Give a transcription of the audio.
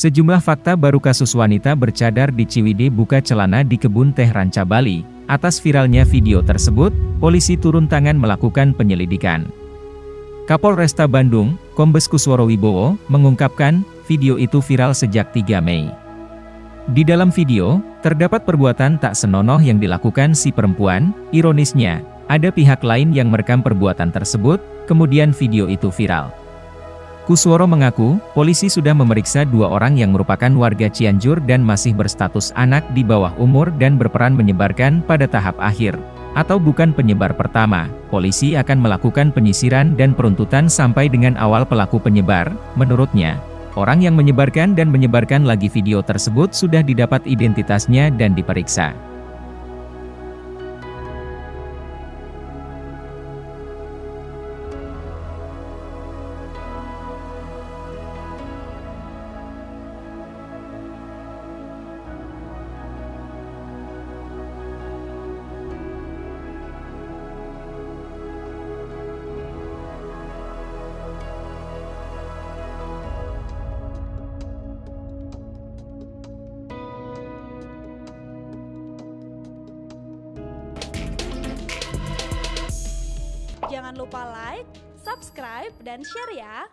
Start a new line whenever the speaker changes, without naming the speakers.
Sejumlah fakta baru kasus wanita bercadar di Ciwidey buka celana di kebun teh Ranca Bali. Atas viralnya video tersebut, polisi turun tangan melakukan penyelidikan. Kapolresta Bandung, Kombes Kusworo Wibowo, mengungkapkan, video itu viral sejak 3 Mei. Di dalam video, terdapat perbuatan tak senonoh yang dilakukan si perempuan, ironisnya, ada pihak lain yang merekam perbuatan tersebut, kemudian video itu viral. Kusworo mengaku, polisi sudah memeriksa dua orang yang merupakan warga Cianjur dan masih berstatus anak di bawah umur dan berperan menyebarkan pada tahap akhir. Atau bukan penyebar pertama, polisi akan melakukan penyisiran dan peruntutan sampai dengan awal pelaku penyebar, menurutnya. Orang yang menyebarkan dan menyebarkan lagi video tersebut sudah didapat identitasnya dan diperiksa.
Jangan lupa like, subscribe, dan share ya!